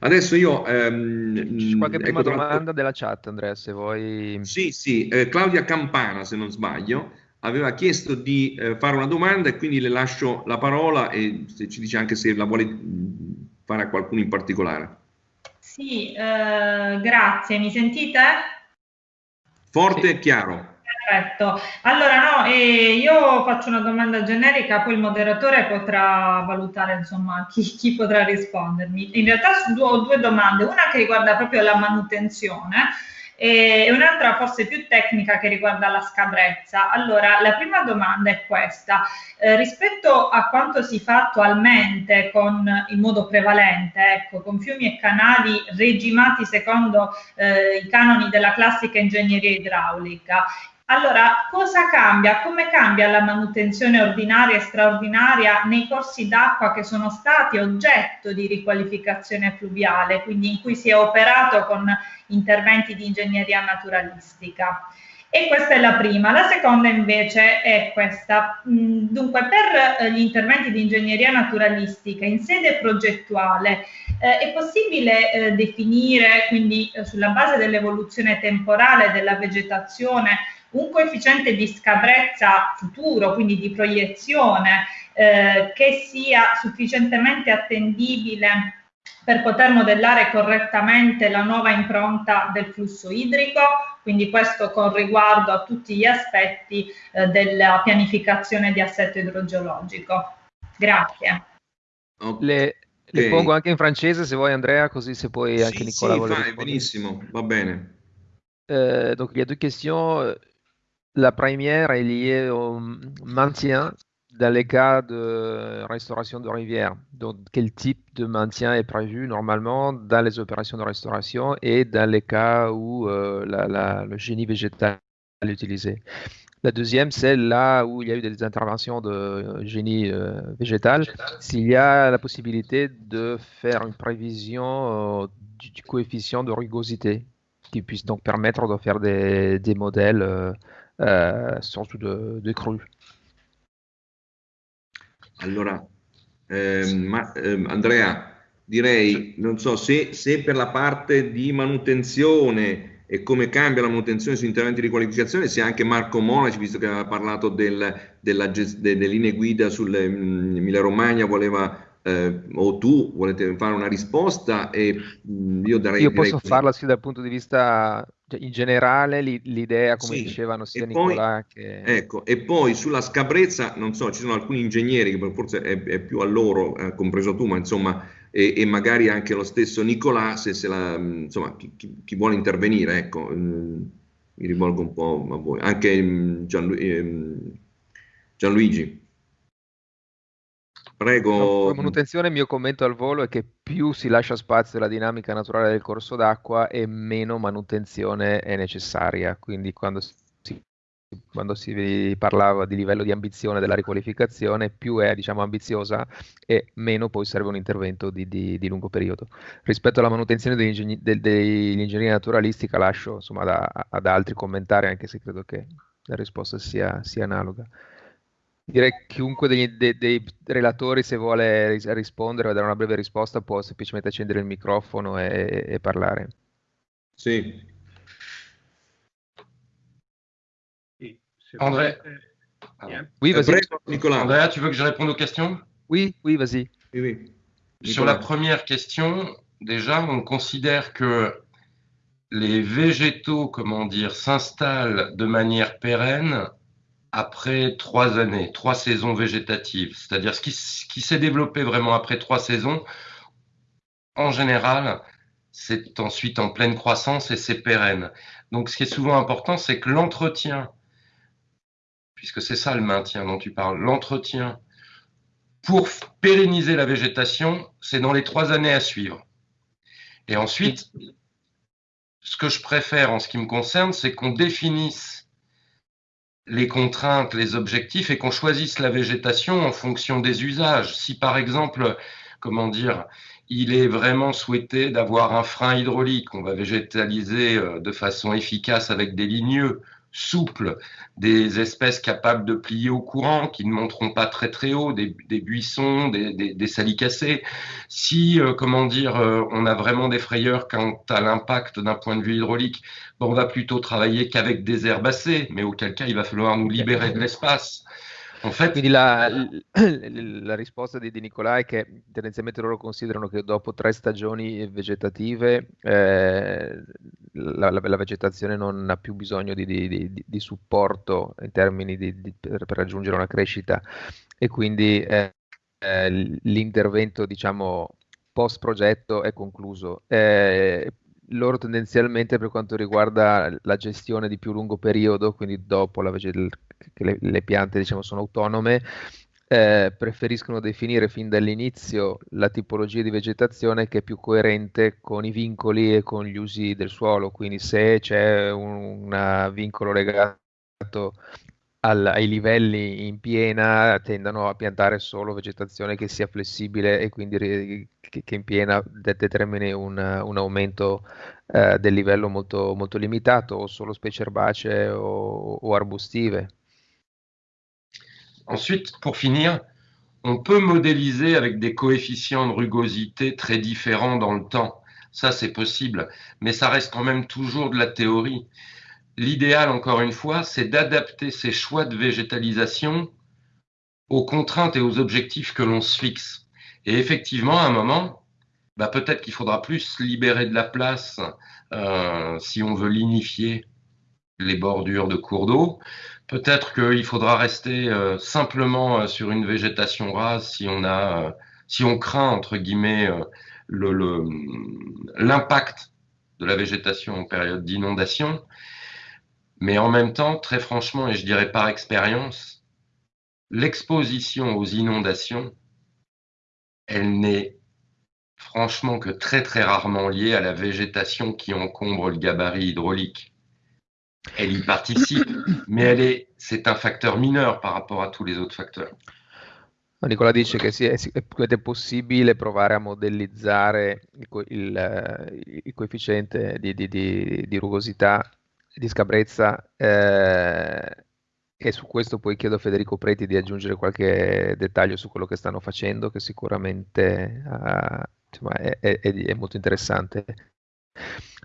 Adesso io... Ehm, C'è qualche ecco, prima tra- domanda della chat, Andrea, se vuoi. Sì, sì, eh, Claudia Campana, se non sbaglio, aveva chiesto di eh, fare una domanda e quindi le lascio la parola e se ci dice anche se la vuole mh, fare a qualcuno in particolare. Sì, eh, grazie. Mi sentite? Forte e chiaro. Perfetto. Allora, no, eh, io faccio una domanda generica, poi il moderatore potrà valutare, insomma, chi, chi potrà rispondermi. In realtà ho due domande, una che riguarda proprio la manutenzione e un'altra forse più tecnica che riguarda la scabrezza. Allora, la prima domanda è questa. Eh, rispetto a quanto si fa attualmente con, in modo prevalente, ecco, con fiumi e canali regimati secondo eh, i canoni della classica ingegneria idraulica, allora, cosa cambia? Come cambia la manutenzione ordinaria e straordinaria nei corsi d'acqua che sono stati oggetto di riqualificazione fluviale, quindi in cui si è operato con interventi di ingegneria naturalistica? E questa è la prima. La seconda invece è questa. Mm, Dunque, per eh, gli interventi di ingegneria naturalistica in sede progettuale eh, è possibile eh, definire, quindi eh, sulla base dell'evoluzione temporale della vegetazione, un coefficiente di scabrezza futuro, quindi di proiezione, eh, che sia sufficientemente attendibile per poter modellare correttamente la nuova impronta del flusso idrico, quindi questo con riguardo a tutti gli aspetti eh, della pianificazione di assetto idrogeologico. Grazie. Ok. Le, le pongo anche in francese se vuoi, Andrea, così se poi anche Sì, Nicola sì, vuole fai, benissimo, va bene. Euh, donc, il y a deux questions. La première est liée au maintien dans les cas de restauration de rivière. Donc, quel type de maintien est prévu normalement dans les opérations de restauration et dans les cas où euh, le génie végétal est utilisé. La deuxième, c'est là où il y a eu des interventions de génie euh, végétal, s'il y a la possibilité de faire une prévision euh, du, coefficient de rugosité qui puisse donc permettre de faire des, modèles surtout de, de crues. Allora, ehm, ma, ehm, Andrea, direi, non so, se, se per la parte di manutenzione e come cambia la manutenzione su interventi di qualificazione, se anche Marco Monaci, visto che aveva parlato del- della delle linee guida sulle mm, Emilia Romagna, voleva, eh, o tu volete fare una risposta e mm, io darei... Io posso farla sì dal punto di vista, in generale, l'i- l'idea, come Sì, dicevano sia e poi- Nicolà che... Ecco, e poi sulla scabrezza, non so, ci sono alcuni ingegneri che forse è, è più a loro, eh, compreso tu, ma insomma, e, e magari anche lo stesso Nicolà, se, se la, mh, insomma, chi, chi- chi vuole intervenire, ecco, mh, mi rivolgo un po' a voi, anche mh, Gianlu- ehm, Gianluigi. Prego. Come manutenzione, il mio commento al volo è che più si lascia spazio alla dinamica naturale del corso d'acqua e meno manutenzione è necessaria. Quindi quando si, quando si parlava di livello di ambizione della riqualificazione, più è diciamo, ambiziosa e meno poi serve un intervento di, di- di lungo periodo. Rispetto alla manutenzione degli ingegni- del- dell'ingegneria naturalistica lascio insomma, da- ad altri commentare, anche se credo che la risposta sia, sia analoga. Direi che chiunque degli- de- dei relatori, se vuole ris- rispondere o dare una breve risposta, può semplicemente accendere il microfono e, e parlare. Sì. André, Oui, Eh, vas-y. Nicolas. Andrea, tu veux que je réponde aux questions? Oui, oui, vas-y. Oui, oui. Sur la première question, déjà, on considère que les végétaux, comment dire, s'installent de manière pérenne après trois années, trois saisons végétatives. C'est-à-dire ce qui, s'est développé vraiment après trois saisons, en général, c'est ensuite en pleine croissance et c'est pérenne. Donc ce qui est souvent important, c'est que l'entretien, puisque c'est ça le maintien dont tu parles, l'entretien pour pérenniser la végétation, c'est dans les trois années à suivre. Et ensuite, ce que je préfère en ce qui me concerne, c'est qu'on définisse les contraintes, les objectifs et qu'on choisisse la végétation en fonction des usages. Si par exemple, comment dire, il est vraiment souhaité d'avoir un frein hydraulique, on va végétaliser euh, de façon efficace avec des ligneux souple, des espèces capables de plier au courant, qui ne monteront pas très très haut, des, buissons, des, des, salicacées. Si, euh, comment dire, euh, on a vraiment des frayeurs quant à l'impact d'un point de vue hydraulique, bon, on va plutôt travailler qu'avec des herbacées, mais auquel cas il va falloir nous libérer de l'espace. Quindi la, la risposta di, di, Nicolà è che tendenzialmente loro considerano che dopo tre stagioni vegetative eh, la, la, la, vegetazione non ha più bisogno di, di, di supporto in termini per, per, raggiungere una crescita e quindi eh, eh, l'intervento diciamo post progetto è concluso. Eh, loro tendenzialmente per quanto riguarda la gestione di più lungo periodo, quindi dopo la, che le, le, piante diciamo, sono autonome, eh, preferiscono definire fin dall'inizio la tipologia di vegetazione che è più coerente con i vincoli e con gli usi del suolo, quindi se c'è un, un vincolo legato al, ai livelli in piena tendono a piantare solo vegetazione che sia flessibile e quindi che, che in piena determini un, un aumento eh, del livello molto, molto, limitato o solo specie erbacee o, o arbustive. Ensuite, pour finir, on peut modéliser avec des coefficients de rugosité très différents dans le temps. Ça, c'est possible, mais ça reste quand même toujours de la théorie. L'idéal, encore une fois, c'est d'adapter ces choix de végétalisation aux contraintes et aux objectifs que l'on se fixe. Et effectivement, à un moment, bah, peut-être qu'il faudra plus libérer de la place euh, si on veut lignifier les bordures de cours d'eau. Peut-être qu'il faudra rester euh, simplement euh, sur une végétation rase si on a, si on craint entre guillemets l'impact de la végétation en période d'inondation. Mais en même temps, très franchement, et je dirais par expérience, l'exposition aux inondations, elle n'est franchement que très très rarement liée à la végétation qui encombre le gabarit hydraulique. Elle y participe, mais elle est, c'est un facteur mineur par rapport à tous les autres facteurs. Nicola dice che sì, è, possibile provare a modellizzare il, il, il coefficiente di, di, di, di rugosità di scabrezza eh, e su questo poi chiedo a Federico Preti di aggiungere qualche dettaglio su quello che stanno facendo che sicuramente uh, insomma, è, è, è, molto interessante.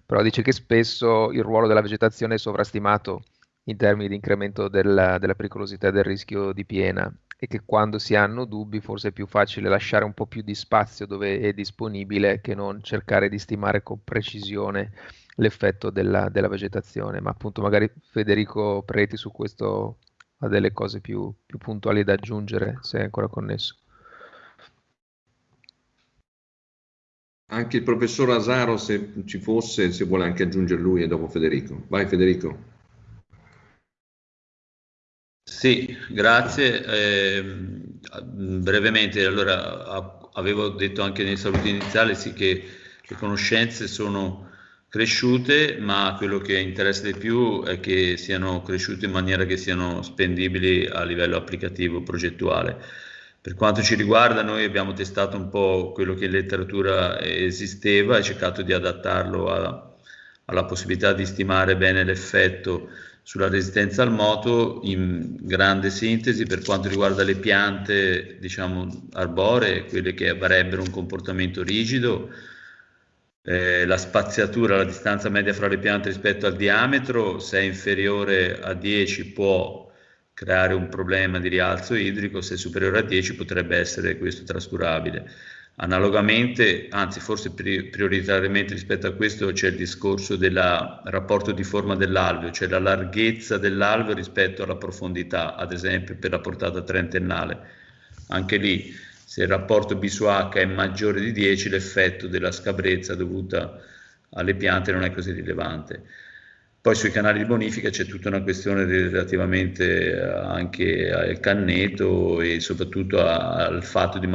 Però dice che spesso il ruolo della vegetazione è sovrastimato in termini di incremento della, della pericolosità del rischio di piena e che quando si hanno dubbi forse è più facile lasciare un po' più di spazio dove è disponibile che non cercare di stimare con precisione l'effetto della, della, vegetazione, ma appunto magari Federico Preti su questo ha delle cose più, più puntuali da aggiungere, se è ancora connesso. Anche il professor Asaro, se ci fosse, se vuole anche aggiungere lui e dopo Federico. Vai Federico. Sì, grazie. Eh, brevemente, allora avevo detto anche nei saluti iniziali sì, che le conoscenze sono cresciute, ma quello che interessa di più è che siano cresciute in maniera che siano spendibili a livello applicativo, progettuale. Per quanto ci riguarda, noi abbiamo testato un po' quello che in letteratura esisteva e cercato di adattarlo a, alla possibilità di stimare bene l'effetto sulla resistenza al moto in grande sintesi per quanto riguarda le piante diciamo arboree, quelle che avrebbero un comportamento rigido, eh, la spaziatura, la distanza media fra le piante rispetto al diametro, se è inferiore a 10 può creare un problema di rialzo idrico, se è superiore a 10 potrebbe essere questo trascurabile. Analogamente, anzi forse prioritariamente rispetto a questo c'è il discorso del rapporto di forma dell'alveo, cioè la larghezza dell'alveo rispetto alla profondità, ad esempio per la portata trentennale. Anche lì se il rapporto B su H è maggiore di 10 l'effetto della scabrezza dovuta alle piante non è così rilevante. Poi sui canali di bonifica c'è tutta una questione relativamente anche al canneto e soprattutto al fatto di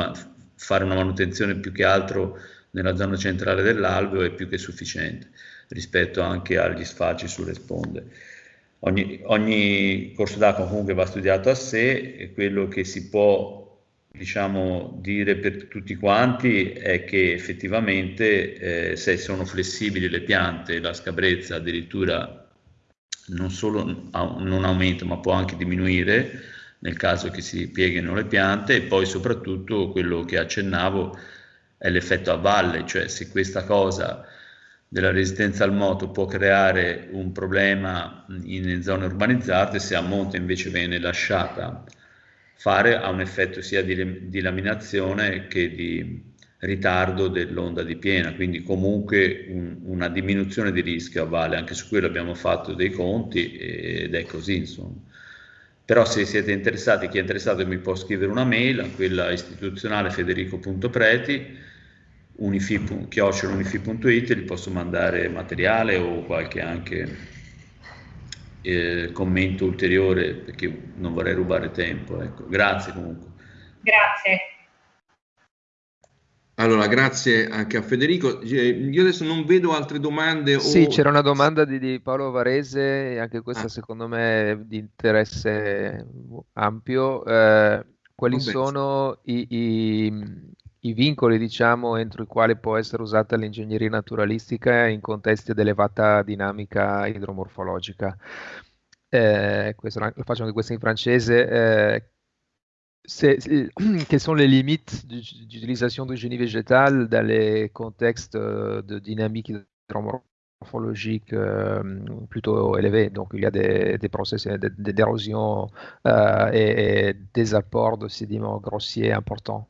fare una manutenzione più che altro nella zona centrale dell'alveo è più che sufficiente rispetto anche agli sfalci sulle sponde. Ogni, ogni corso d'acqua comunque va studiato a sé e quello che si può diciamo, dire per tutti quanti è che effettivamente eh, se sono flessibili le piante, la scabrezza addirittura non solo non aumenta ma può anche diminuire nel caso che si pieghino le piante e poi soprattutto quello che accennavo è l'effetto a valle, cioè se questa cosa della resistenza al moto può creare un problema in zone urbanizzate, se a monte invece viene lasciata fare ha un effetto sia di, di laminazione che di ritardo dell'onda di piena, quindi comunque un, una diminuzione di rischio a valle, anche su quello abbiamo fatto dei conti ed è così insomma. Però se siete interessati, chi è interessato mi può scrivere una mail a quella istituzionale federico.preti unifi.it, gli posso mandare materiale o qualche anche eh, commento ulteriore perché non vorrei rubare tempo. Ecco. Grazie comunque. Grazie. Allora, grazie anche a Federico. Io adesso non vedo altre domande. Sì, o... c'era una domanda di, di, Paolo Varese, anche questa ah. secondo me è di interesse ampio. Eh, quali Vabbè. sono i, i, i, vincoli, diciamo, entro i quali può essere usata l'ingegneria naturalistica in contesti ad elevata dinamica idromorfologica? Eh, questo, faccio anche questo in francese. Eh, quelles sont les limites d'utilisation de génie végétal dans les contextes euh, de dynamique hydromorphologique euh, plutôt élevés. Donc, il y a des, des processus d'érosion euh, et, et, des apports de sédiments grossiers importants.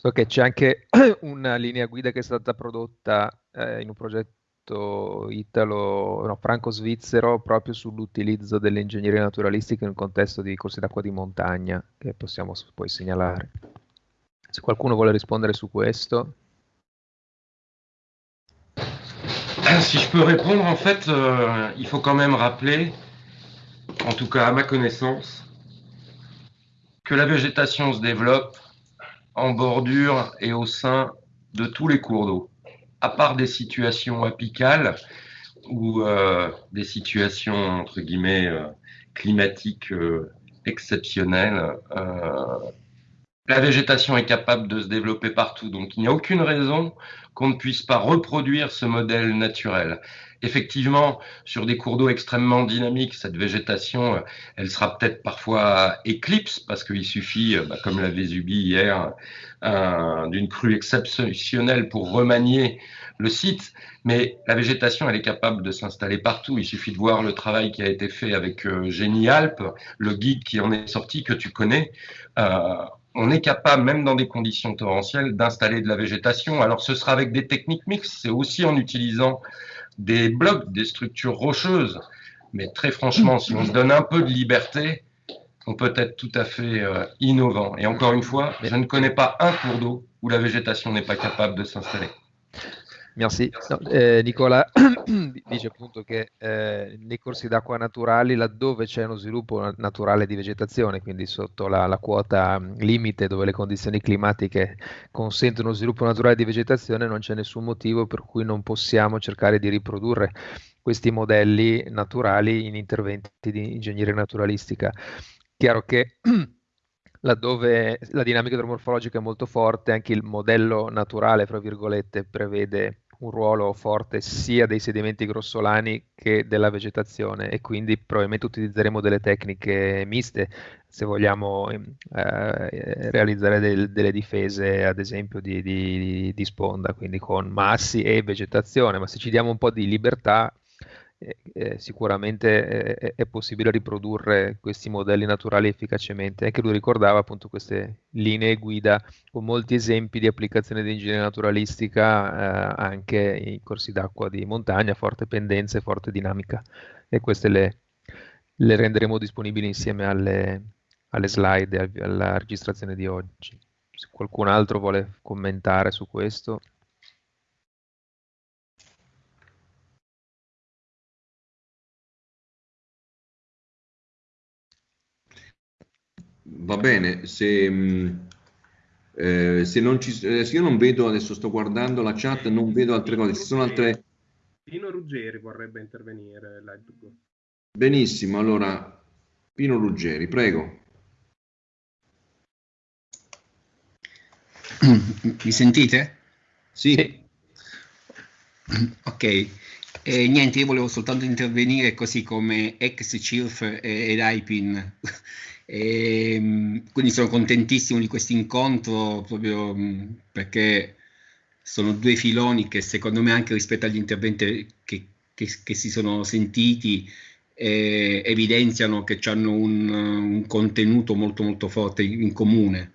So che c'è anche una linea guida che è stata prodotta eh, in un progetto italo, no, franco-svizzero proprio sull'utilizzo delle ingegnerie naturalistiche in un contesto di corsi d'acqua di montagna che possiamo poi segnalare. Se qualcuno vuole rispondere su questo. Si je peux répondre, en fait, euh, il faut quand même rappeler, en tout cas à ma connaissance, que la végétation se développe en bordure et au sein de tous les cours d'eau. à part des situations apicales ou euh, des situations, entre guillemets, euh, climatiques euh, exceptionnelles, la végétation est capable de se développer partout. Donc il n'y a aucune raison qu'on ne puisse pas reproduire ce modèle naturel. Effectivement, sur des cours d'eau extrêmement dynamiques, cette végétation, elle sera peut-être parfois éclipse parce qu'il suffit, bah, comme l'avait Vésubie hier, d'une crue exceptionnelle pour remanier le site, mais la végétation, elle est capable de s'installer partout. Il suffit de voir le travail qui a été fait avec euh, Génie Alpes, le guide qui en est sorti, que tu connais. Euh, on est capable, même dans des conditions torrentielles, d'installer de la végétation. Alors, ce sera avec des techniques mixtes, c'est aussi en utilisant des blocs, des structures rocheuses. Mais très franchement, si on se donne un peu de liberté, on peut être tout à fait euh, innovant. Et encore une fois, je ne connais pas un cours d'eau où la végétation n'est pas capable de s'installer. Merci. No, eh, Nicola dice appunto che eh, nei corsi d'acqua naturali, laddove c'è uno sviluppo naturale di vegetazione, quindi sotto la, la, quota limite dove le condizioni climatiche consentono uno sviluppo naturale di vegetazione, non c'è nessun motivo per cui non possiamo cercare di riprodurre questi modelli naturali in interventi di ingegneria naturalistica. Chiaro che laddove la dinamica idromorfologica è molto forte, anche il modello naturale, fra virgolette, prevede un ruolo forte sia dei sedimenti grossolani che della vegetazione e quindi probabilmente utilizzeremo delle tecniche miste se vogliamo eh, realizzare del, delle difese ad esempio di, di, di sponda, quindi con massi e vegetazione, ma se ci diamo un po' di libertà eh, sicuramente eh, è possibile riprodurre questi modelli naturali efficacemente. Anche lui ricordava appunto queste linee guida con molti esempi di applicazione di ingegneria naturalistica eh, anche in corsi d'acqua di montagna, forte pendenza e forte dinamica. E queste le, le renderemo disponibili insieme alle, alle slide e alla registrazione di oggi. Se qualcun altro vuole commentare su questo. Va bene, se, mm, eh, se non ci, eh, se io non vedo, adesso sto guardando la chat, non vedo altre cose, ci sono altre... Pino Ruggeri vorrebbe intervenire. Benissimo, allora Pino Ruggeri, prego. Mi sentite? Sì. sì. Ok. E niente, io volevo soltanto intervenire così come ex CIRF ed IPIN. E, ehm, quindi sono contentissimo di questo incontro proprio perché sono due filoni che secondo me anche rispetto agli interventi che, che, che si sono sentiti eh, evidenziano che hanno un, un, contenuto molto molto forte in comune.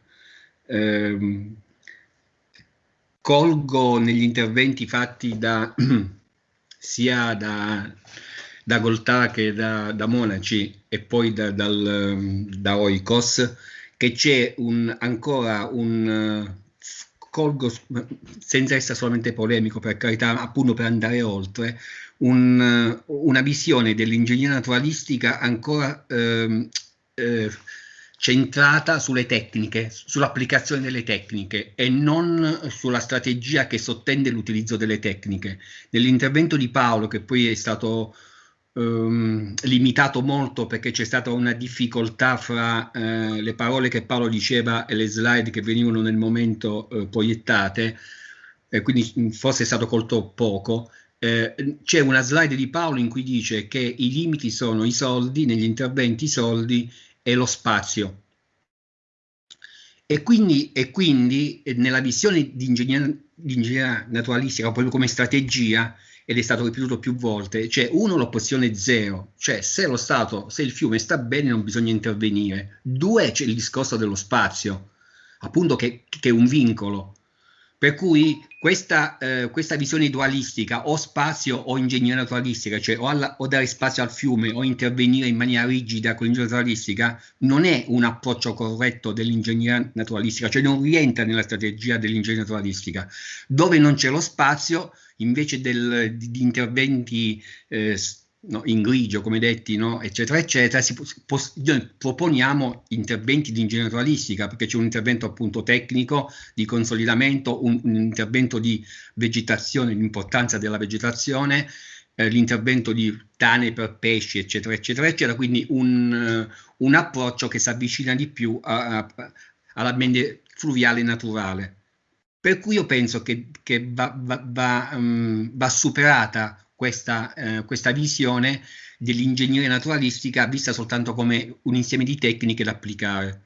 Eh, colgo negli interventi fatti da, sia da, da Goltà che da, da, Monaci e poi da, dal, da Oikos che c'è un, ancora un colgo senza essere solamente polemico per carità appunto per andare oltre un, una visione dell'ingegneria naturalistica ancora eh, eh, centrata sulle tecniche, sull'applicazione delle tecniche e non sulla strategia che sottende l'utilizzo delle tecniche. Nell'intervento di Paolo, che poi è stato ehm, limitato molto perché c'è stata una difficoltà fra eh, le parole che Paolo diceva e le slide che venivano nel momento eh, proiettate, e quindi forse è stato colto poco, eh, c'è una slide di Paolo in cui dice che i limiti sono i soldi, negli interventi i soldi e lo spazio. E quindi, e quindi eh, nella visione di ingegneria, di ingegneria naturalistica, proprio come strategia, ed è stato ripetuto più volte, c'è uno l'opzione zero, cioè se lo Stato, se il fiume sta bene non bisogna intervenire. Due c'è il discorso dello spazio, appunto che, che è un vincolo. Per cui questa, eh, questa, visione dualistica o spazio o ingegneria naturalistica, cioè o, alla, o, dare spazio al fiume o intervenire in maniera rigida con l'ingegneria naturalistica, non è un approccio corretto dell'ingegneria naturalistica, cioè non rientra nella strategia dell'ingegneria naturalistica. Dove non c'è lo spazio, invece del, di, di interventi eh, no, in grigio, come detti, no, eccetera, eccetera, si, pos, proponiamo interventi di ingegneria naturalistica, perché c'è un intervento appunto tecnico di consolidamento, un, un intervento di vegetazione, l'importanza della vegetazione, eh, l'intervento di tane per pesci, eccetera, eccetera, eccetera, quindi un, un approccio che si avvicina di più all'ambiente fluviale naturale. Per cui io penso che, che va, va, va, um, va superata questa, eh, questa visione dell'ingegneria naturalistica vista soltanto come un insieme di tecniche da applicare.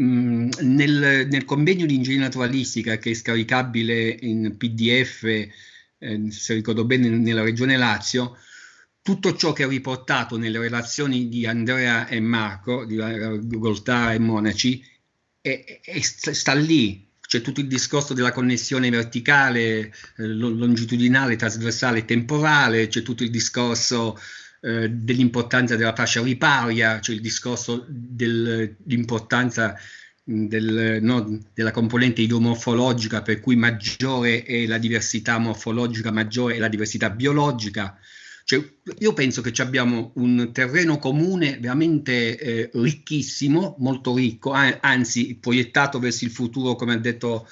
Mm, nel, nel, convegno di ingegneria naturalistica che è scaricabile in PDF, eh, se ricordo bene, nella regione Lazio, tutto ciò che è riportato nelle relazioni di Andrea e Marco, di Goltara e Monaci, è, è, sta lì, c'è tutto il discorso della connessione verticale, eh, longitudinale, trasversale e temporale, c'è tutto il discorso eh, dell'importanza della fascia riparia, c'è il discorso dell'importanza del, no, della componente idromorfologica, per cui maggiore è la diversità morfologica, maggiore è la diversità biologica, cioè, io penso che abbiamo un terreno comune veramente eh, ricchissimo, molto ricco, anzi proiettato verso il futuro, come ha detto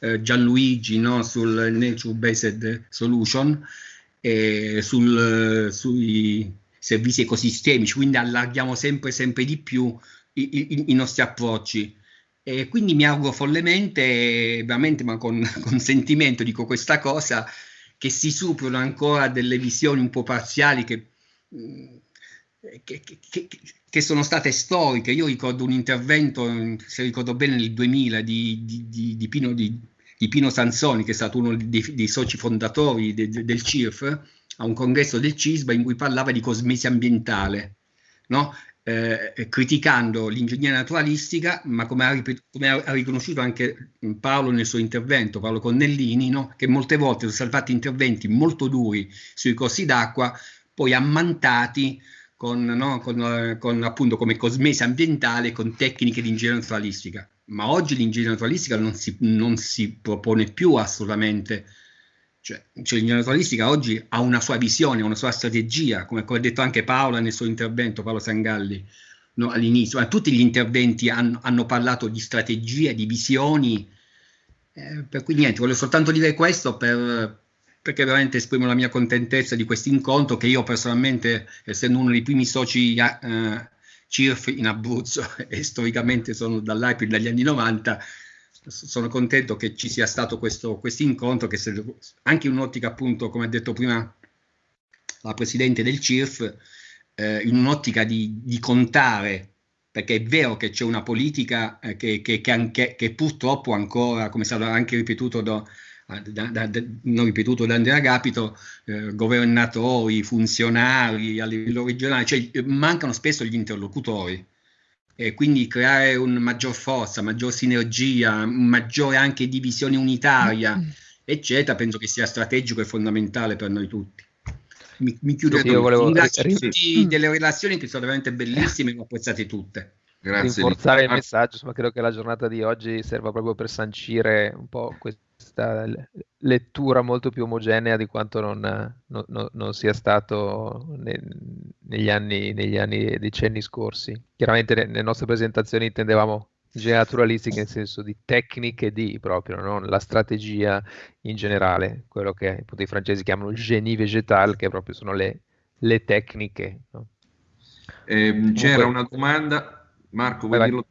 eh, Gianluigi, no? sul Nature Based Solution, e sul, sui servizi ecosistemici, quindi allarghiamo sempre, sempre di più i, i, i nostri approcci. E quindi mi auguro follemente, veramente, ma con, con sentimento dico questa cosa, che si superano ancora delle visioni un po' parziali che, mm, che, che, che, sono state storiche. Io ricordo un intervento, se ricordo bene, nel 2000 di, di, di, di Pino, Pino, Sansoni, che è stato uno dei, dei soci fondatori de, de, del CIRF, a un congresso del CISBA in cui parlava di cosmesi ambientale. No? Eh, criticando l'ingegneria naturalistica, ma come ha, come ha, riconosciuto anche Paolo nel suo intervento, Paolo Connellini, no? che molte volte sono stati fatti interventi molto duri sui corsi d'acqua, poi ammantati con, no? con, con appunto come cosmesi ambientale, con tecniche di ingegneria naturalistica. Ma oggi l'ingegneria naturalistica non si, non si propone più assolutamente cioè, cioè l'ingegneria naturalistica oggi ha una sua visione, una sua strategia, come, ha detto anche Paola nel suo intervento, Paolo Sangalli, no, all'inizio. Ma tutti gli interventi hanno, hanno, parlato di strategie, di visioni, eh, per cui niente, voglio soltanto dire questo per, perché veramente esprimo la mia contentezza di questo incontro che io personalmente, essendo uno dei primi soci eh, CIRF in Abruzzo e storicamente sono dall'IPIL dagli anni 90, sono contento che ci sia stato questo, questo incontro, che se, anche in un'ottica appunto, come ha detto prima la Presidente del CIRF, eh, in un'ottica di, di, contare, perché è vero che c'è una politica eh, che, che, che, anche, che, purtroppo ancora, come è stato anche ripetuto da, da, da, da, non ripetuto da Andrea Capito, eh, governatori, funzionari a livello regionale, cioè mancano spesso gli interlocutori e quindi creare una maggior forza, maggior sinergia, maggiore anche divisione unitaria, mm. eccetera, penso che sia strategico e fondamentale per noi tutti. Mi, mi chiudo sì, qui. Volevo... Tutti delle relazioni che sono veramente bellissime e le ho apprezzate tutte. Grazie. Rinforzare il messaggio, insomma, credo che la giornata di oggi serva proprio per sancire un po' questo questa lettura molto più omogenea di quanto non, non, non sia stato ne, negli, anni, negli anni e decenni scorsi. Chiaramente nelle nostre presentazioni intendevamo naturalistiche nel senso di tecniche di proprio, non la strategia in generale, quello che appunto, i francesi chiamano il génie végétal, che proprio sono le, le tecniche. No? Eh, c'era una domanda, Marco, vuoi dirlo?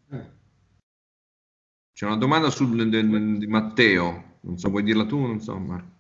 C'è una domanda sul, di Matteo. Non so, vuoi dirla tu? Non so, Marco.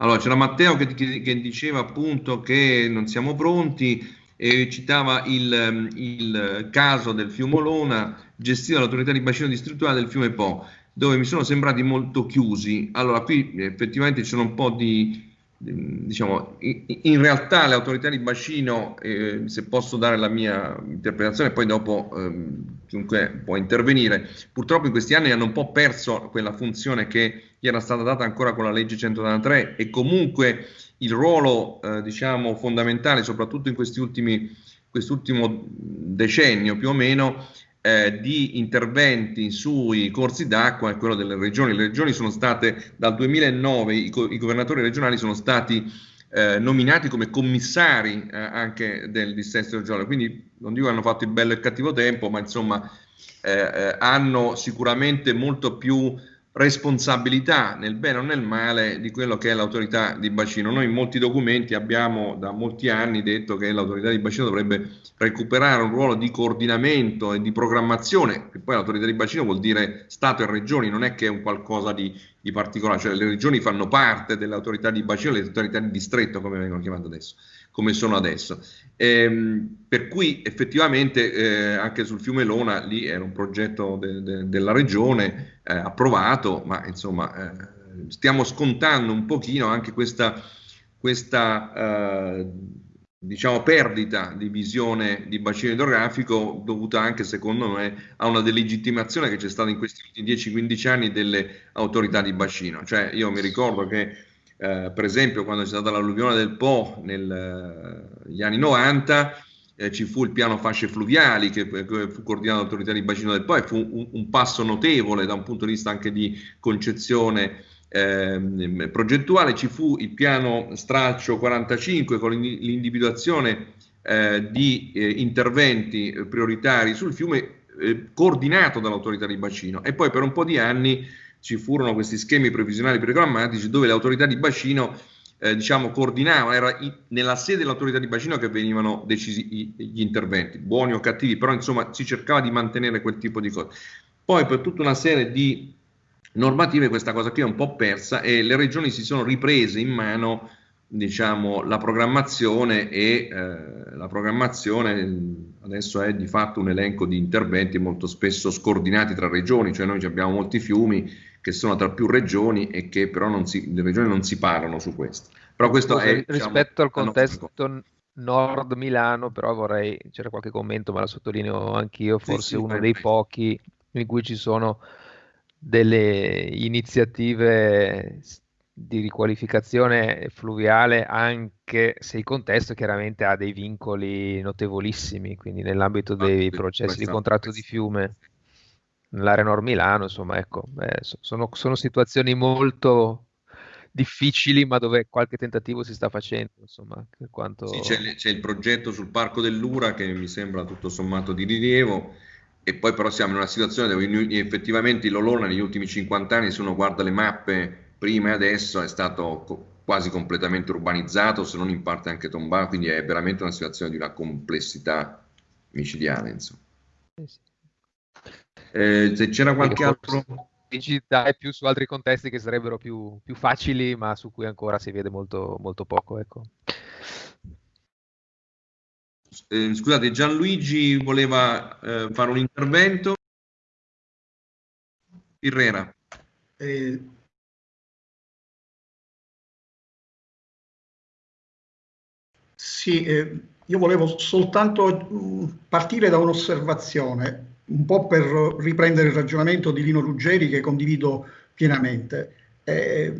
Allora, c'era Matteo che, che, diceva appunto che non siamo pronti e citava il, il caso del fiume Olona gestito dall'autorità di bacino distrettuale del fiume Po, dove mi sono sembrati molto chiusi. Allora, qui effettivamente ci sono un po' di, diciamo, in realtà le autorità di bacino, eh, se posso dare la mia interpretazione, poi dopo eh, chiunque può intervenire, purtroppo in questi anni hanno un po' perso quella funzione che gli era stata data ancora con la legge 193 e comunque il ruolo eh, diciamo, fondamentale, soprattutto in questi ultimi, quest'ultimo decennio più o meno, eh, di interventi sui corsi d'acqua è quello delle regioni. Le regioni sono state dal 2009, i, i governatori regionali sono stati eh, nominati come commissari eh, anche del dissesto regionale, quindi non dico che hanno fatto il bello e il cattivo tempo, ma insomma eh, eh, hanno sicuramente molto più responsabilità nel bene o nel male di quello che è l'autorità di bacino. Noi in molti documenti abbiamo da molti anni detto che l'autorità di bacino dovrebbe recuperare un ruolo di coordinamento e di programmazione, che poi l'autorità di bacino vuol dire Stato e regioni, non è che è un qualcosa di, di particolare, cioè le regioni fanno parte dell'autorità di bacino, le autorità di distretto come vengono chiamate adesso come sono adesso. Ehm, per cui effettivamente eh, anche sul fiume Lona lì era un progetto de, de, della regione eh, approvato, ma insomma eh, stiamo scontando un pochino anche questa, questa eh, diciamo perdita di visione di bacino idrografico dovuta anche secondo me a una delegittimazione che c'è stata in questi 10-15 anni delle autorità di bacino. Cioè io mi ricordo che eh, per esempio quando c'è stata l'alluvione del Po negli eh, anni 90 eh, ci fu il piano fasce fluviali che, che fu coordinato dall'autorità di bacino del Po e fu un, un, passo notevole da un punto di vista anche di concezione eh, progettuale, ci fu il piano stralcio 45 con l'individuazione eh, di eh, interventi prioritari sul fiume coordinato dall'autorità di bacino. E poi per un po' di anni ci furono questi schemi previsionali programmatici dove le autorità di bacino eh, diciamo, coordinavano, era i, nella sede dell'autorità di bacino che venivano decisi i, gli interventi, buoni o cattivi, però insomma si cercava di mantenere quel tipo di cose. Poi per tutta una serie di normative questa cosa qui è un po' persa e le regioni si sono riprese in mano diciamo, la programmazione e eh, la programmazione adesso è di fatto un elenco di interventi molto spesso scordinati tra regioni, cioè noi abbiamo molti fiumi che sono tra più regioni e che però non si, le regioni non si parlano su questo. Però questo Scusa, è, diciamo, rispetto al contesto nord Milano, però vorrei, c'era qualche commento, ma la sottolineo anch'io, forse sì, sì, uno dei pochi in cui ci sono delle iniziative di riqualificazione fluviale anche se il contesto chiaramente ha dei vincoli notevolissimi, quindi nell'ambito dei processi di contratto di fiume nell'area Nord Milano, insomma, ecco, eh, sono, sono, situazioni molto difficili, ma dove qualche tentativo si sta facendo, insomma, quanto... sì, c'è, c'è, il progetto sul Parco dell'Ura che mi sembra tutto sommato di rilievo, e poi però siamo in una situazione dove effettivamente l'Olona negli ultimi 50 anni, se uno guarda le mappe prima e adesso, è stato co- quasi completamente urbanizzato, se non in parte anche tombato, quindi è veramente una situazione di una complessità micidiale, insomma. Eh sì. Eh, se c'era qualche altro... Digitale più su altri contesti che sarebbero più, più, facili, ma su cui ancora si vede molto, molto poco. Ecco. Eh, scusate, Gianluigi voleva eh, fare un intervento. Irrera. Eh, sì, eh, io volevo soltanto mm, partire da un'osservazione, un po' per riprendere il ragionamento di Lino Ruggeri che condivido pienamente. Eh,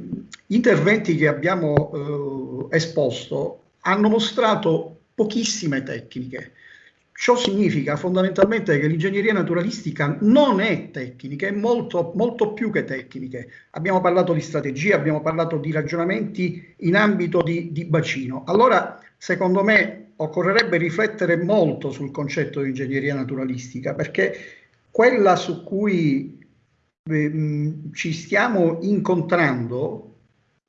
gli interventi che abbiamo eh, esposto hanno mostrato pochissime tecniche. Ciò significa fondamentalmente che l'ingegneria naturalistica non è tecnica, è molto, molto più che tecniche. Abbiamo parlato di strategie, abbiamo parlato di ragionamenti in ambito di, di bacino. Allora, secondo me, occorrerebbe riflettere molto sul concetto di ingegneria naturalistica, perché quella su cui eh, ci stiamo incontrando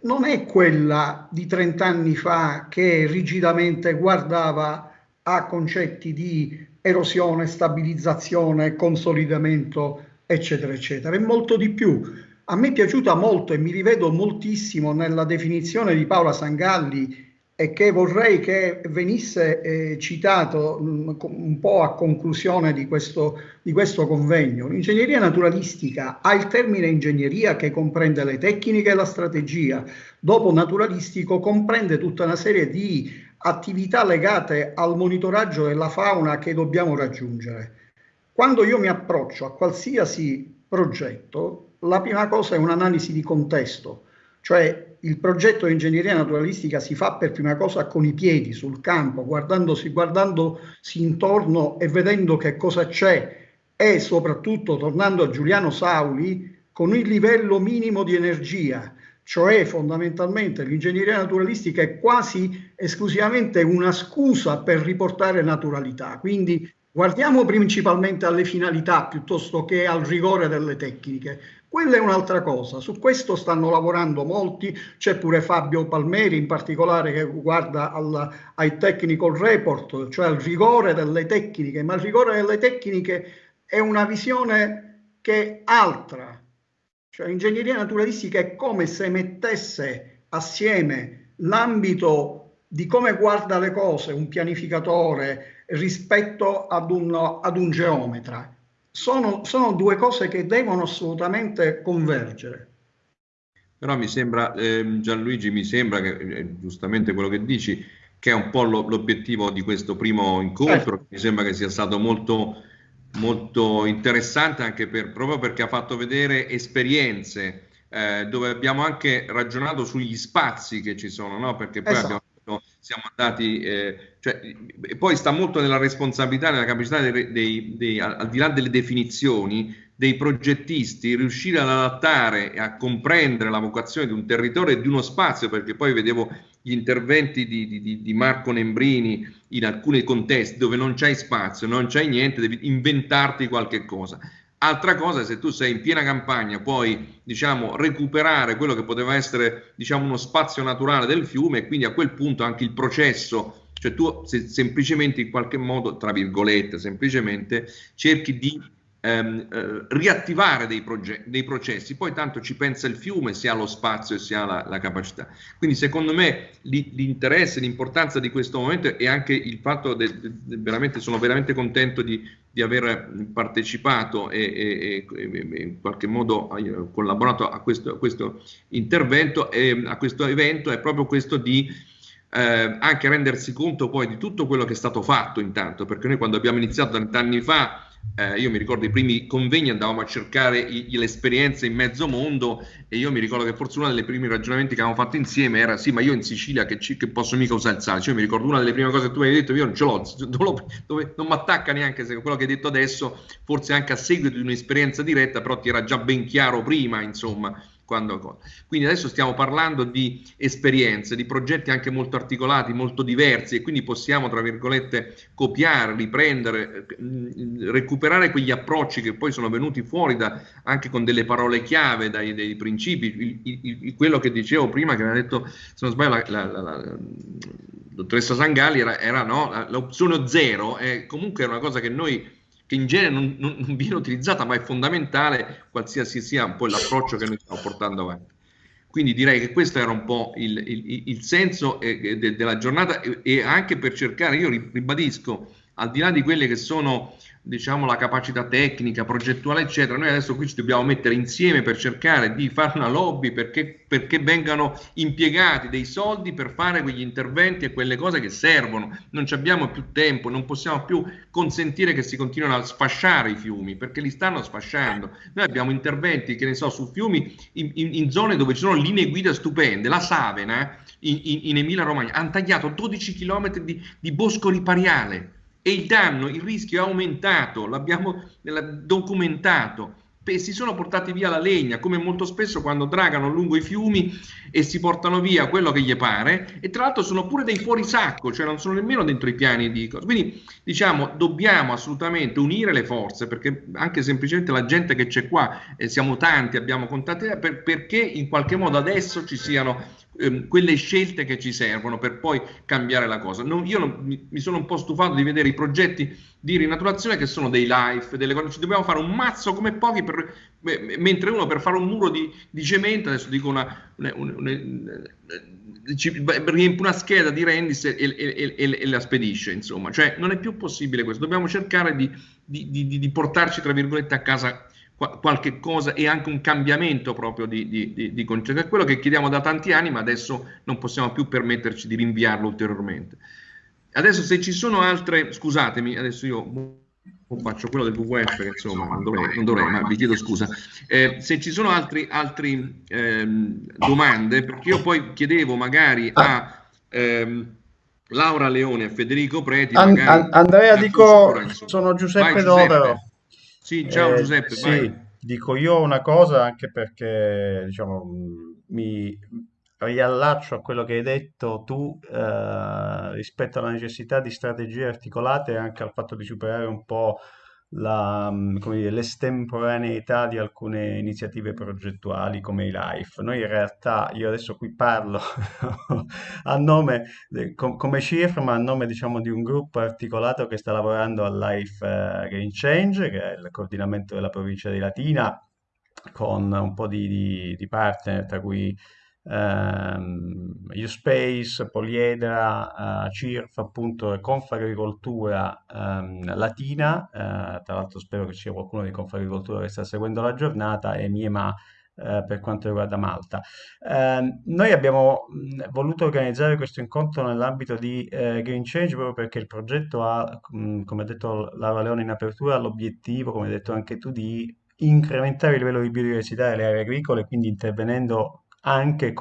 non è quella di 30 anni fa che rigidamente guardava a concetti di erosione, stabilizzazione, consolidamento, eccetera, eccetera. È molto di più. A me è piaciuta molto e mi rivedo moltissimo nella definizione di Paola Sangalli e che vorrei che venisse eh, citato mh, un po' a conclusione di questo, di questo convegno. L'ingegneria naturalistica ha il termine ingegneria che comprende le tecniche e la strategia, dopo naturalistico comprende tutta una serie di attività legate al monitoraggio della fauna che dobbiamo raggiungere. Quando io mi approccio a qualsiasi progetto, la prima cosa è un'analisi di contesto, cioè il progetto di ingegneria naturalistica si fa per prima cosa con i piedi sul campo, guardandosi, guardandosi intorno e vedendo che cosa c'è e soprattutto, tornando a Giuliano Sauli, con il livello minimo di energia, cioè fondamentalmente l'ingegneria naturalistica è quasi esclusivamente una scusa per riportare naturalità. Quindi guardiamo principalmente alle finalità piuttosto che al rigore delle tecniche. Quella è un'altra cosa, su questo stanno lavorando molti, c'è pure Fabio Palmeri in particolare che guarda al, ai technical report, cioè al rigore delle tecniche, ma il rigore delle tecniche è una visione che è altra, cioè l'ingegneria naturalistica è come se mettesse assieme l'ambito di come guarda le cose un pianificatore rispetto ad un, ad un geometra sono, sono due cose che devono assolutamente convergere. Però mi sembra, eh, Gianluigi, mi sembra che eh, giustamente quello che dici, che è un po' lo, l'obiettivo di questo primo incontro, certo. mi sembra che sia stato molto, molto interessante anche per, proprio perché ha fatto vedere esperienze eh, dove abbiamo anche ragionato sugli spazi che ci sono, no? perché poi esatto. abbiamo siamo andati, eh, cioè, poi sta molto nella responsabilità, nella capacità dei, dei, dei, al di là delle definizioni, dei progettisti, riuscire ad adattare e a comprendere la vocazione di un territorio e di uno spazio, perché poi vedevo gli interventi di, di, di Marco Nembrini in alcuni contesti dove non c'hai spazio, non c'hai niente, devi inventarti qualche cosa. Altra cosa è se tu sei in piena campagna, puoi diciamo, recuperare quello che poteva essere diciamo, uno spazio naturale del fiume e quindi a quel punto anche il processo, cioè tu se, semplicemente in qualche modo, tra virgolette, semplicemente cerchi di ehm, eh, riattivare dei, dei, processi, poi tanto ci pensa il fiume se ha lo spazio e se ha la, la capacità. Quindi secondo me l'interesse, l'importanza di questo momento e anche il fatto veramente, sono veramente contento di, di aver partecipato e, e, e, in qualche modo collaborato a questo, a questo intervento e a questo evento è proprio questo di eh, anche rendersi conto poi di tutto quello che è stato fatto intanto, perché noi quando abbiamo iniziato vent'anni fa eh, io mi ricordo i primi convegni andavamo a cercare le esperienze in mezzo mondo e io mi ricordo che forse uno dei primi ragionamenti che avevamo fatto insieme era sì ma io in Sicilia che, ci, che posso mica usare il sale? Cioè, io mi ricordo una delle prime cose che tu mi hai detto io non ce l'ho dove, dove, non mi attacca neanche se quello che hai detto adesso forse anche a seguito di un'esperienza diretta però ti era già ben chiaro prima insomma quando, quindi adesso stiamo parlando di esperienze, di progetti anche molto articolati, molto diversi e quindi possiamo, tra virgolette, copiare, riprendere, mm, recuperare quegli approcci che poi sono venuti fuori da, anche con delle parole chiave, dai, dei principi. Il, il, quello che dicevo prima, che mi ha detto, se non sbaglio, la, la, la, dottoressa Sangalli era, era no, l'opzione zero, è comunque una cosa che noi che in genere non, non, non, viene utilizzata, ma è fondamentale qualsiasi sia un po' l'approccio che noi stiamo portando avanti. Quindi direi che questo era un po' il, il, il senso eh, de, della giornata e, e, anche per cercare, io ribadisco, al di là di quelle che sono diciamo, la capacità tecnica, progettuale, eccetera. Noi adesso qui ci dobbiamo mettere insieme per cercare di fare una lobby perché, perché vengano impiegati dei soldi per fare quegli interventi e quelle cose che servono. Non abbiamo più tempo, non possiamo più consentire che si continuino a sfasciare i fiumi perché li stanno sfasciando. Noi abbiamo interventi, che ne so, su fiumi in, in, in zone dove ci sono linee guida stupende. La Savena in, in Emilia Romagna hanno tagliato 12 km di, di bosco ripariale e il danno, il rischio è aumentato, l'abbiamo documentato. Si sono portati via la legna, come molto spesso quando dragano lungo i fiumi e si portano via quello che gli pare, e tra l'altro sono pure dei fuorisacco, cioè non sono nemmeno dentro i piani di cose. Quindi diciamo, dobbiamo assolutamente unire le forze, perché anche semplicemente la gente che c'è qua, eh, siamo tanti, abbiamo contatti, per, perché in qualche modo adesso ci siano ehm, quelle scelte che ci servono per poi cambiare la cosa. Non, io non, mi, mi, sono un po' stufato di vedere i progetti di rinaturazione che sono dei life, delle cose, ci dobbiamo fare un mazzo come pochi, per, mentre uno per fare un muro di, di cemento, adesso dico una, una, una, una riempie una scheda di Rendis e, e, e, e, la spedisce, insomma, cioè non è più possibile questo, dobbiamo cercare di, di, di portarci, tra virgolette, a casa qualche cosa e anche un cambiamento proprio di, di, di, di concetto. È quello che chiediamo da tanti anni, ma adesso non possiamo più permetterci di rinviarlo ulteriormente. Adesso se ci sono altre, scusatemi, adesso io faccio quello del WWF, che insomma non dovrei, non dovrei ma vi chiedo scusa. Eh, se ci sono altre eh, domande, perché io poi chiedevo magari a... Ehm, Laura Leone e Federico Preti. An- Andrea, dico, sono Giuseppe, Vai, Giuseppe. Dovero. Sì, ciao eh, Giuseppe. Sì, dico io una cosa anche perché diciamo, mi riallaccio a quello che hai detto tu eh, rispetto alla necessità di strategie articolate e anche al fatto di superare un po' la, mm, dire, l'estemporaneità di alcune iniziative progettuali come i LIFE. Noi in realtà, io adesso qui parlo a nome, com, come CIRF, ma a nome diciamo di un gruppo articolato che sta lavorando al LIFE uh, Green Change, che è il coordinamento della provincia di Latina, con un po' di, di, di partner, tra cui ehm, Uspace, Poliedra, eh, CIRF, appunto, e Confagricoltura ehm, Latina, eh, tra l'altro spero che ci sia qualcuno di Confagricoltura che sta seguendo la giornata, e Miema eh, per quanto riguarda Malta. Eh, noi abbiamo voluto organizzare questo incontro nell'ambito di eh, Green Change proprio perché il progetto ha, mh, come ha detto Laura Leone in apertura, l'obiettivo, come hai detto anche tu, di incrementare il livello di biodiversità delle aree agricole, quindi intervenendo anche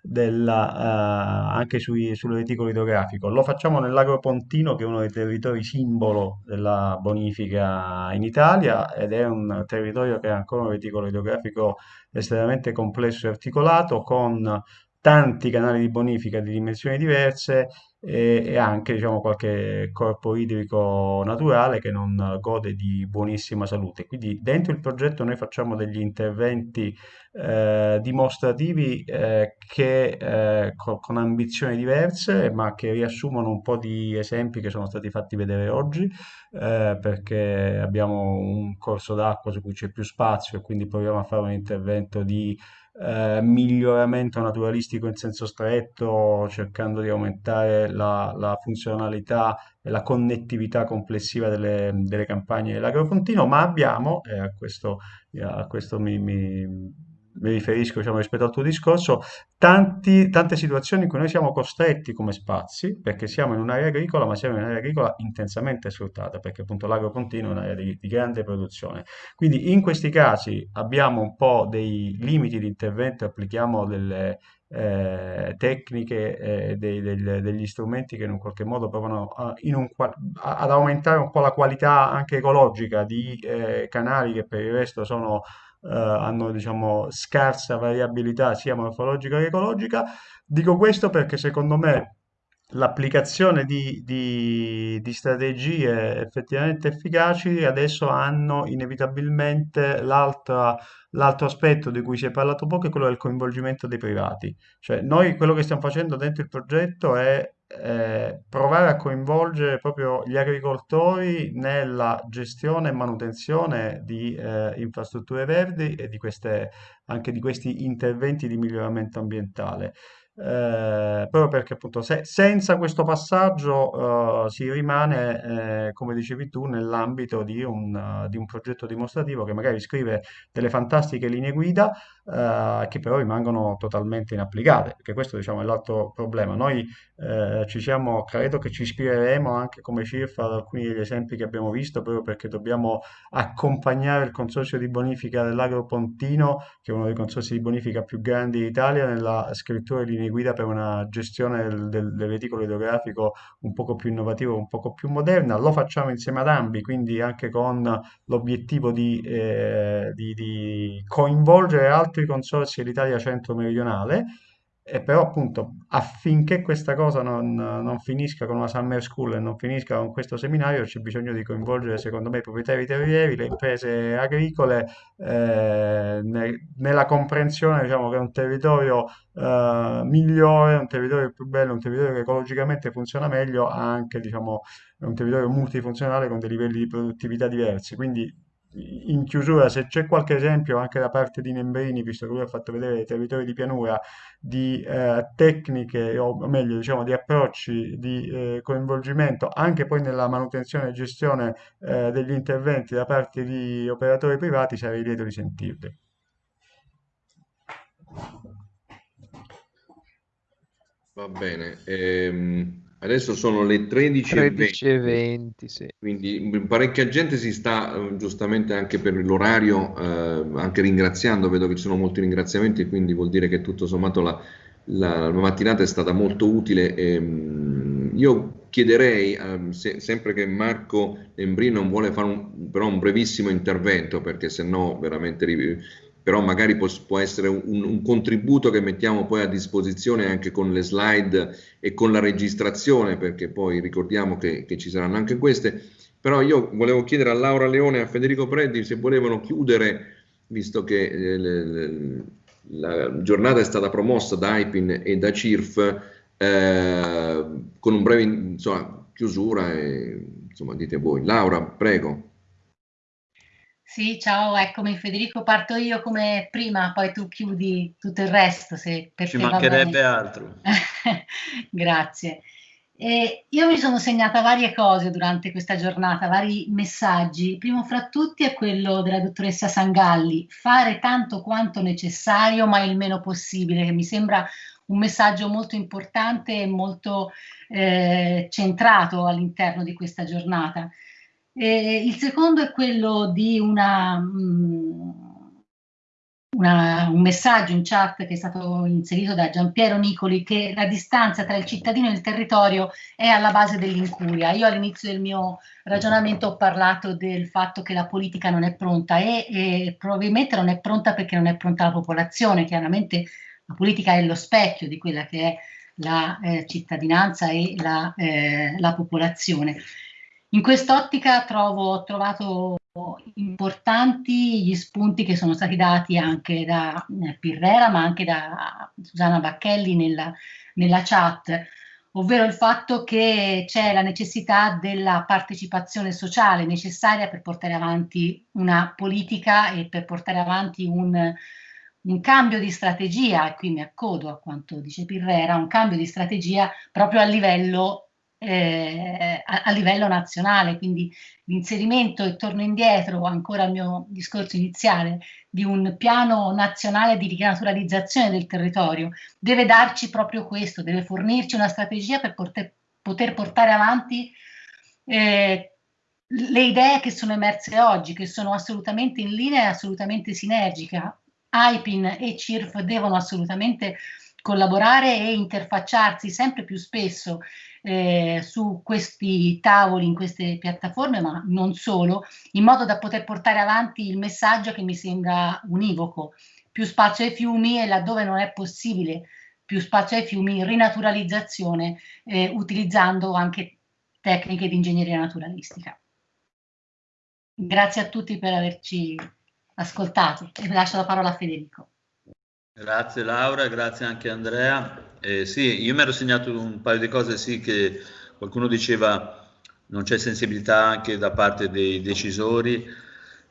della, uh, anche sui, sul reticolo idrografico. Lo facciamo nell'Agropontino, che è uno dei territori simbolo della bonifica in Italia ed è un territorio che ha ancora un reticolo idrografico estremamente complesso e articolato, con tanti canali di bonifica di dimensioni diverse e, e anche diciamo, qualche corpo idrico naturale che non gode di buonissima salute. Quindi dentro il progetto noi facciamo degli interventi eh, dimostrativi eh, che, eh, co- con ambizioni diverse, ma che riassumono un po' di esempi che sono stati fatti vedere oggi, eh, perché abbiamo un corso d'acqua su cui c'è più spazio e quindi proviamo a fare un intervento di eh, miglioramento naturalistico in senso stretto, cercando di aumentare la, la funzionalità e la connettività complessiva delle, delle campagne dell'agrofontino, ma abbiamo, e a questo, a questo mi, mi mi riferisco diciamo, rispetto al tuo discorso, tanti, tante situazioni in cui noi siamo costretti come spazi, perché siamo in un'area agricola, ma siamo in un'area agricola intensamente sfruttata, perché appunto l'agro continuo è un'area di, di, grande produzione. Quindi in questi casi abbiamo un po' dei limiti di intervento, applichiamo delle eh, tecniche eh, dei, dei, degli strumenti che in un qualche modo provano a, un, ad aumentare un po' la qualità anche ecologica di eh, canali che per il resto sono eh, hanno diciamo scarsa variabilità sia morfologica che ecologica. Dico questo perché secondo me l'applicazione di, di, di, strategie effettivamente efficaci adesso hanno inevitabilmente l'altro aspetto di cui si è parlato poco, è quello del coinvolgimento dei privati. Cioè noi quello che stiamo facendo dentro il progetto è eh, provare a coinvolgere proprio gli agricoltori nella gestione e manutenzione di eh, infrastrutture verdi e di queste, anche di questi interventi di miglioramento ambientale. Eh, proprio perché appunto se, senza questo passaggio eh, si rimane, eh, come dicevi tu, nell'ambito di un, uh, di un progetto dimostrativo che magari scrive delle fantastiche linee guida eh, che però rimangono totalmente inapplicate, perché questo diciamo, è l'altro problema. Noi eh, ci siamo, credo che ci ispireremo anche come CIRF ad alcuni degli esempi che abbiamo visto, proprio perché dobbiamo accompagnare il consorzio di bonifica dell'Agropontino, che è uno dei consorzi di bonifica più grandi d'Italia, nella scrittura di linee linee guida per una gestione del, del, del reticolo idrografico un poco più innovativa, un poco più moderna. Lo facciamo insieme ad Ambi, quindi anche con l'obiettivo di, eh, di, di coinvolgere altri consorzi dell'Italia centro-meridionale e però appunto affinché questa cosa non, non, finisca con una summer school e non finisca con questo seminario c'è bisogno di coinvolgere secondo me i proprietari terrieri, le imprese agricole eh, ne, nella comprensione diciamo, che un territorio eh, migliore, un territorio più bello, un territorio che ecologicamente funziona meglio ha anche diciamo, un territorio multifunzionale con dei livelli di produttività diversi. Quindi in chiusura, se c'è qualche esempio anche da parte di Nembrini, visto che lui ha fatto vedere i territori di pianura, di eh, tecniche, o meglio, diciamo, di approcci di eh, coinvolgimento anche poi nella manutenzione e gestione eh, degli interventi da parte di operatori privati, sarei lieto di sentirli. Va bene. Ehm... Adesso sono le 13.20, 20, sì. quindi parecchia gente si sta eh, giustamente anche per l'orario, eh, anche ringraziando, vedo che ci sono molti ringraziamenti, quindi vuol dire che tutto sommato la, la, mattinata è stata molto utile. E, ehm, io chiederei, eh, se, sempre che Marco Embri non vuole fare un, però un brevissimo intervento, perché se no veramente però magari può, può essere un, un, contributo che mettiamo poi a disposizione anche con le slide e con la registrazione, perché poi ricordiamo che, che ci saranno anche queste. Però io volevo chiedere a Laura Leone e a Federico Preddi se volevano chiudere, visto che eh, le, le, la giornata è stata promossa da IPIN e da CIRF, eh, con un breve insomma, chiusura e insomma dite voi. Laura, prego. Sì, ciao, eccomi Federico, parto io come prima, poi tu chiudi tutto il resto. Se per Ci mancherebbe altro. Grazie. E io mi sono segnata varie cose durante questa giornata, vari messaggi. primo fra tutti è quello della dottoressa Sangalli, fare tanto quanto necessario ma il meno possibile, che mi sembra un messaggio molto importante e molto eh, centrato all'interno di questa giornata. Eh, il secondo è quello di una, mm, una, un messaggio in chat che è stato inserito da Giampiero Nicoli che la distanza tra il cittadino e il territorio è alla base dell'incuria. Io all'inizio del mio ragionamento ho parlato del fatto che la politica non è pronta e, e probabilmente non è pronta perché non è pronta la popolazione. Chiaramente la politica è lo specchio di quella che è la eh, cittadinanza e la, eh, la popolazione. In quest'ottica ho trovato importanti gli spunti che sono stati dati anche da eh, Pirrera, ma anche da Susanna Bacchelli nella, nella chat, ovvero il fatto che c'è la necessità della partecipazione sociale necessaria per portare avanti una politica e per portare avanti un, un cambio di strategia, e qui mi accodo a quanto dice Pirrera, un cambio di strategia proprio a livello eh, a, a, livello nazionale, quindi l'inserimento e torno indietro ancora al mio discorso iniziale di un piano nazionale di rinaturalizzazione del territorio deve darci proprio questo, deve fornirci una strategia per poter, poter portare avanti eh, le idee che sono emerse oggi, che sono assolutamente in linea e assolutamente sinergica. IPIN e CIRF devono assolutamente collaborare e interfacciarsi sempre più spesso eh, su questi tavoli, in queste piattaforme, ma non solo, in modo da poter portare avanti il messaggio che mi sembra univoco. Più spazio ai fiumi e laddove non è possibile più spazio ai fiumi, rinaturalizzazione, eh, utilizzando anche tecniche di ingegneria naturalistica. Grazie a tutti per averci ascoltato e lascio la parola a Federico. Grazie Laura, grazie anche Andrea. Eh, sì, io mi ero segnato un paio di cose, sì, che qualcuno diceva non c'è sensibilità anche da parte dei decisori,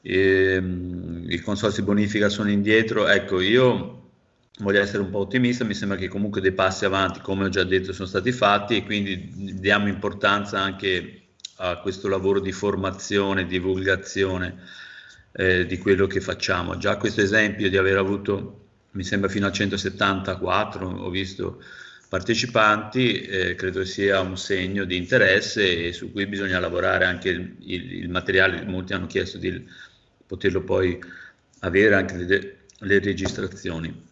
ehm, i consorsi bonifica sono indietro. Ecco, io voglio essere un po' ottimista, mi sembra che comunque dei passi avanti, come ho già detto, sono stati fatti e quindi diamo importanza anche a questo lavoro di formazione, divulgazione eh, di quello che facciamo. Già questo esempio di aver avuto mi sembra fino a 174, ho visto partecipanti, eh, credo sia un segno di interesse e su cui bisogna lavorare anche il, il, il materiale, molti hanno chiesto di poterlo poi avere anche le, le registrazioni.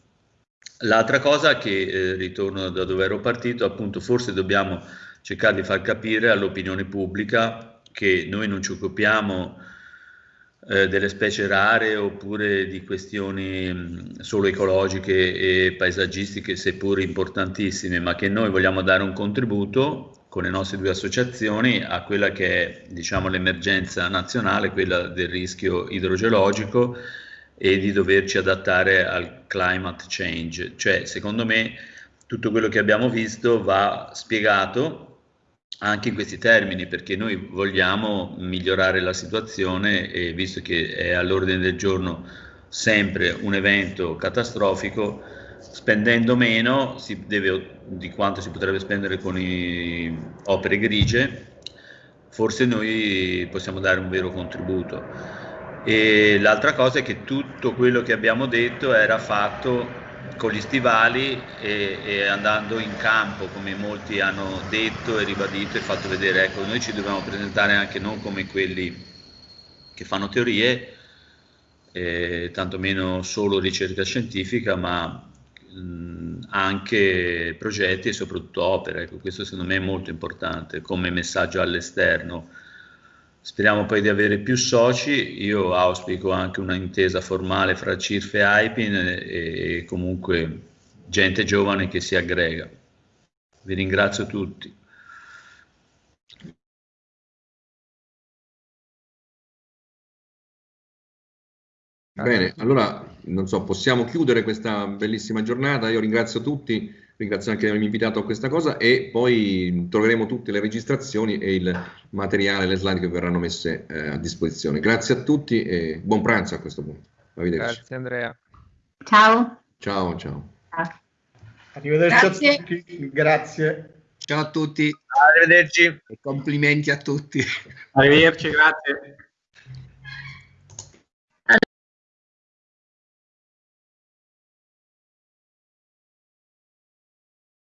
L'altra cosa che eh, ritorno da dove ero partito, appunto forse dobbiamo cercare di far capire all'opinione pubblica che noi non ci occupiamo eh, delle specie rare oppure di questioni mh, solo ecologiche e paesaggistiche, seppur importantissime, ma che noi vogliamo dare un contributo con le nostre due associazioni a quella che è diciamo, l'emergenza nazionale, quella del rischio idrogeologico e di doverci adattare al climate change. Cioè, secondo me, tutto quello che abbiamo visto va spiegato anche in questi termini, perché noi vogliamo migliorare la situazione e visto che è all'ordine del giorno sempre un evento catastrofico, spendendo meno deve, di quanto si potrebbe spendere con opere grigie, forse noi possiamo dare un vero contributo. E l'altra cosa è che tutto quello che abbiamo detto era fatto con gli stivali e, e, andando in campo, come molti hanno detto e ribadito e fatto vedere. Ecco, noi ci dobbiamo presentare anche non come quelli che fanno teorie, eh, tantomeno solo ricerca scientifica, ma mh, anche progetti e soprattutto opere. Ecco, questo secondo me è molto importante come messaggio all'esterno Speriamo poi di avere più soci, io auspico anche una intesa formale fra CIRF e AIPIN e, comunque gente giovane che si aggrega. Vi ringrazio tutti. Bene, allora non so, possiamo chiudere questa bellissima giornata. Io ringrazio tutti ringrazio anche di avermi invitato a questa cosa e poi troveremo tutte le registrazioni e il materiale, le slide che verranno messe eh, a disposizione. Grazie a tutti e buon pranzo a questo punto. Arrivederci. Grazie Andrea. Ciao. Ciao, ciao. Arrivederci Grazie. a tutti. Grazie. Ciao a tutti. Arrivederci. E complimenti a tutti. Arrivederci, grazie.